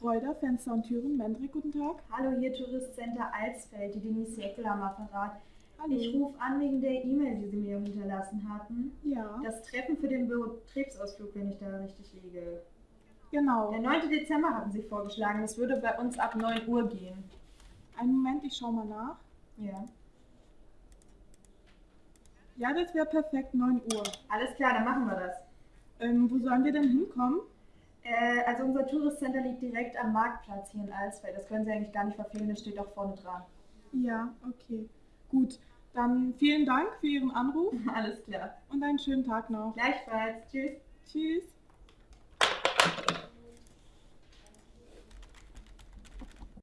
Schreuder, Fenster und Türen, Mendrik, guten Tag. Hallo, hier Touristcenter Alsfeld, die Denise Jeckel am Apparat. Hallo. Ich rufe an wegen der E-Mail, die Sie mir hinterlassen hatten. Ja, Das Treffen für den Betriebsausflug, wenn ich da richtig liege. genau. Der 9. Dezember hatten Sie vorgeschlagen, das würde bei uns ab 9 Uhr gehen. Einen Moment, ich schau mal nach. Ja. Ja, das wäre perfekt, 9 Uhr. Alles klar, dann machen wir das. Ähm, wo sollen wir denn hinkommen? Äh, also unser Touristcenter liegt direkt am Marktplatz hier in Alsfeld. Das können Sie eigentlich gar nicht verfehlen, das steht auch vorne dran. Ja, okay. Gut, dann vielen Dank für Ihren Anruf Alles klar. und einen schönen Tag noch. Gleichfalls. Tschüss. Tschüss.